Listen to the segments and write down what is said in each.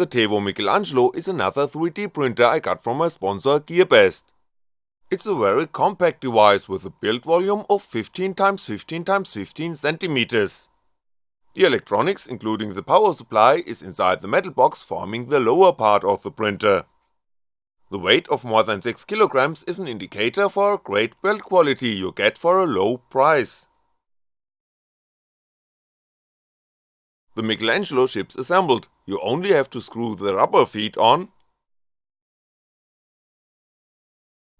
The Tevo Michelangelo is another 3D printer I got from my sponsor GearBest. It's a very compact device with a build volume of 15x15x15cm. The electronics including the power supply is inside the metal box forming the lower part of the printer. The weight of more than 6kg is an indicator for a great build quality you get for a low price. The Michelangelo ships assembled, you only have to screw the rubber feet on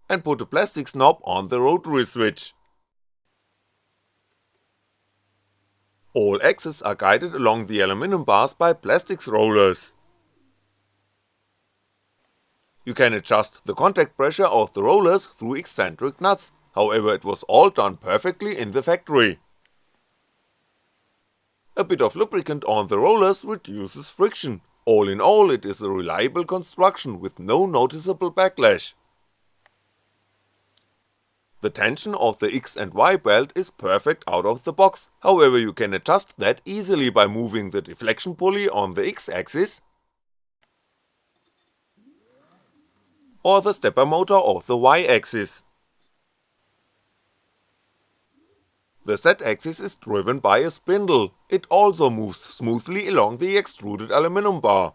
and put a plastic knob on the rotary switch. All axes are guided along the aluminum bars by plastics rollers. You can adjust the contact pressure of the rollers through eccentric nuts, however it was all done perfectly in the factory. A bit of lubricant on the rollers reduces friction, all in all it is a reliable construction with no noticeable backlash. The tension of the X and Y belt is perfect out of the box, however you can adjust that easily by moving the deflection pulley on the X axis or the stepper motor of the Y axis. The Z axis is driven by a spindle, it also moves smoothly along the extruded aluminum bar.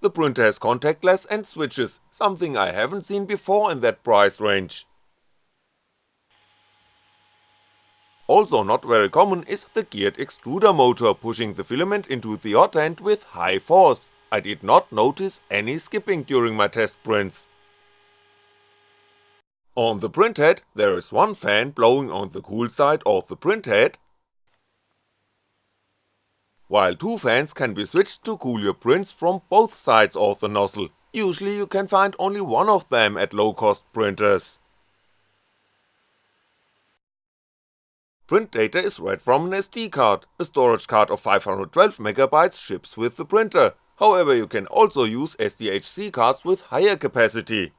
The printer has contact glass and switches, something I haven't seen before in that price range. Also not very common is the geared extruder motor pushing the filament into the hot end with high force, I did not notice any skipping during my test prints. On the printhead there is one fan blowing on the cool side of the printhead while two fans can be switched to cool your prints from both sides of the nozzle, usually you can find only one of them at low cost printers. Print data is read from an SD card, a storage card of 512MB ships with the printer, however you can also use SDHC cards with higher capacity.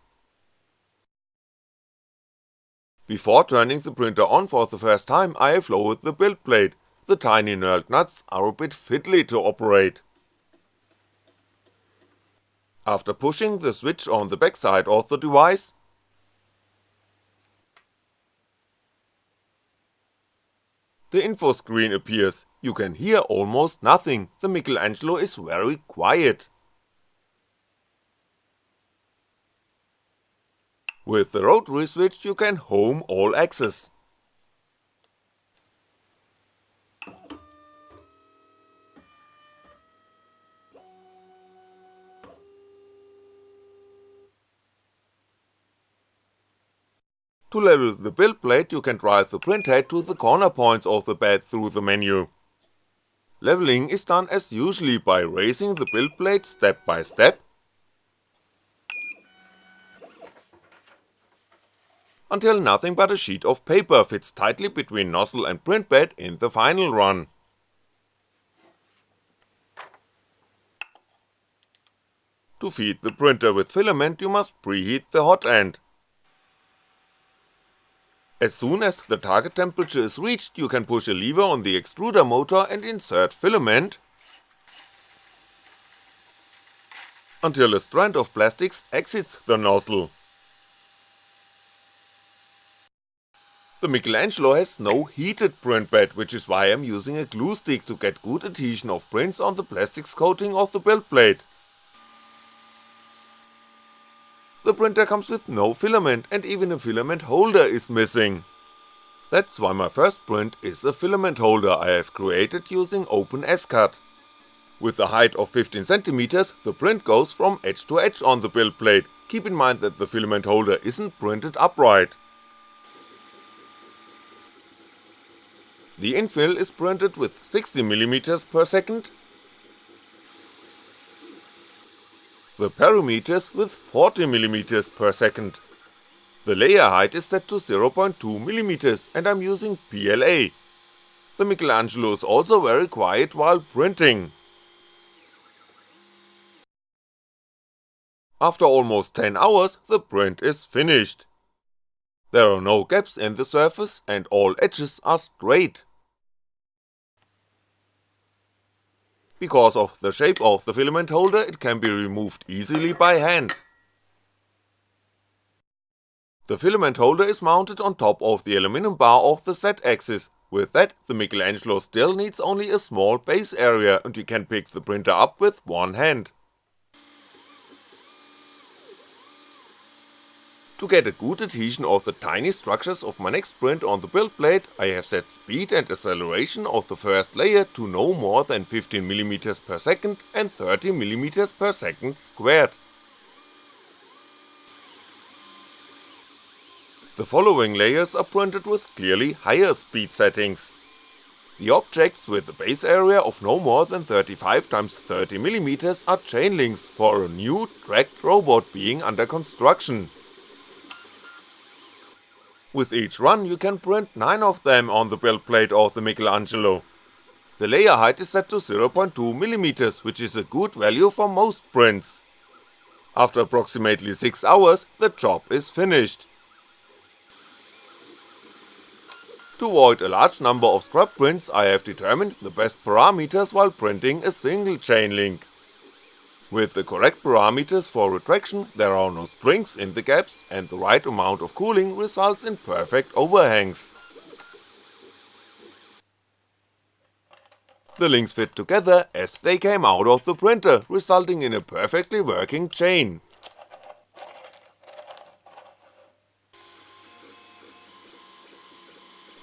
Before turning the printer on for the first time I have lowered the build plate, the tiny knurled nuts are a bit fiddly to operate. After pushing the switch on the backside of the device, the info screen appears, you can hear almost nothing, the Michelangelo is very quiet. With the rotary switch you can home all axes. To level the build plate you can drive the printhead to the corner points of the bed through the menu. Leveling is done as usually by raising the build plate step by step until nothing but a sheet of paper fits tightly between nozzle and print bed in the final run. To feed the printer with filament you must preheat the hot end, as soon as the target temperature is reached you can push a lever on the extruder motor and insert filament until a strand of plastics exits the nozzle. The Michelangelo has no heated print bed which is why I'm using a glue stick to get good adhesion of prints on the plastics coating of the build plate. The printer comes with no filament and even a filament holder is missing. That's why my first print is a filament holder I have created using OpenSCAD. With a height of 15cm, the print goes from edge to edge on the build plate, keep in mind that the filament holder isn't printed upright. The infill is printed with 60mm per second the parameters with 40mm per second. The layer height is set to 0.2mm and I'm using PLA. The Michelangelo is also very quiet while printing. After almost 10 hours the print is finished. There are no gaps in the surface and all edges are straight. Because of the shape of the filament holder it can be removed easily by hand. The filament holder is mounted on top of the aluminum bar of the Z-axis, with that the Michelangelo still needs only a small base area and we can pick the printer up with one hand. To get a good adhesion of the tiny structures of my next print on the build plate, I have set speed and acceleration of the first layer to no more than 15mm per second and 30mm per second squared. The following layers are printed with clearly higher speed settings. The objects with a base area of no more than 35x30mm are chain links for a new tracked robot being under construction, with each run you can print 9 of them on the build plate of the Michelangelo. The layer height is set to 0.2mm, which is a good value for most prints. After approximately 6 hours, the job is finished. To avoid a large number of scrap prints I have determined the best parameters while printing a single chain link. With the correct parameters for retraction there are no strings in the gaps and the right amount of cooling results in perfect overhangs. The links fit together as they came out of the printer, resulting in a perfectly working chain.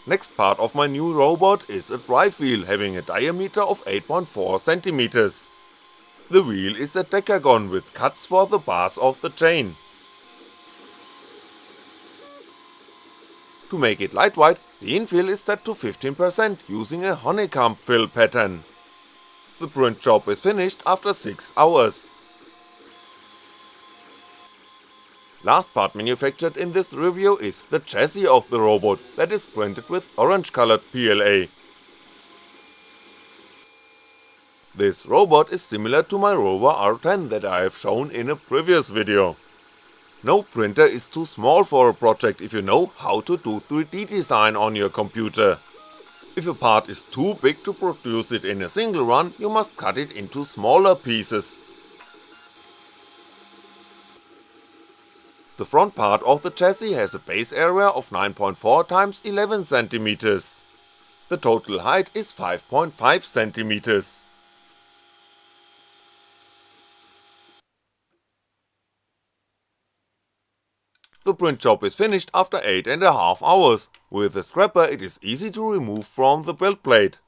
Next part of my new robot is a drive wheel having a diameter of 8.4cm. The wheel is a decagon with cuts for the bars of the chain. To make it lightweight, the infill is set to 15% using a honeycomb fill pattern. The print job is finished after 6 hours. Last part manufactured in this review is the chassis of the robot that is printed with orange colored PLA. This robot is similar to my Rover R10 that I have shown in a previous video. No printer is too small for a project if you know how to do 3D design on your computer. If a part is too big to produce it in a single run, you must cut it into smaller pieces. The front part of the chassis has a base area of 9.4x 11cm. The total height is 5.5cm. The print job is finished after 8.5 hours, with a scrapper it is easy to remove from the build plate.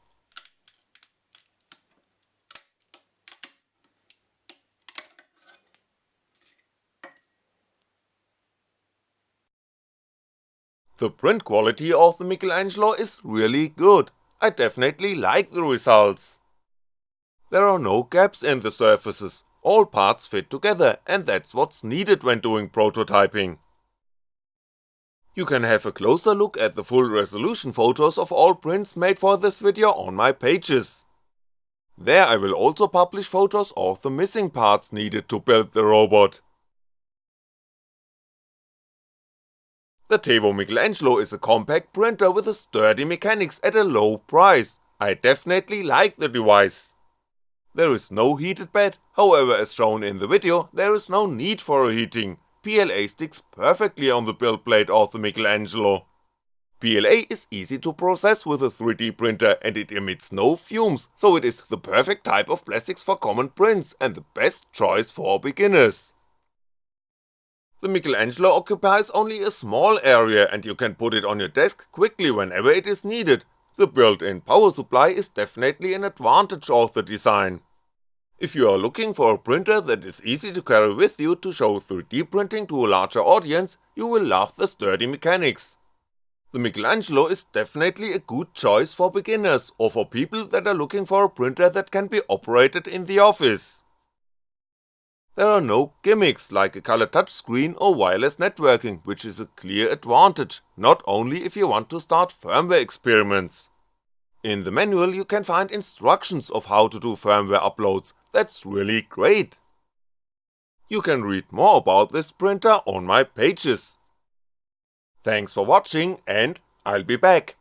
The print quality of the Michelangelo is really good, I definitely like the results. There are no gaps in the surfaces, all parts fit together and that's what's needed when doing prototyping. You can have a closer look at the full resolution photos of all prints made for this video on my pages. There I will also publish photos of the missing parts needed to build the robot. The Tevo Michelangelo is a compact printer with a sturdy mechanics at a low price, I definitely like the device. There is no heated bed, however as shown in the video there is no need for a heating, PLA sticks perfectly on the build plate of the Michelangelo. PLA is easy to process with a 3D printer and it emits no fumes, so it is the perfect type of plastics for common prints and the best choice for beginners. The Michelangelo occupies only a small area and you can put it on your desk quickly whenever it is needed, the built-in power supply is definitely an advantage of the design. If you are looking for a printer that is easy to carry with you to show 3D printing to a larger audience, you will love the sturdy mechanics. The Michelangelo is definitely a good choice for beginners or for people that are looking for a printer that can be operated in the office. There are no gimmicks like a color touchscreen or wireless networking, which is a clear advantage, not only if you want to start firmware experiments. In the manual you can find instructions of how to do firmware uploads, that's really great. You can read more about this printer on my pages. Thanks for watching and I'll be back.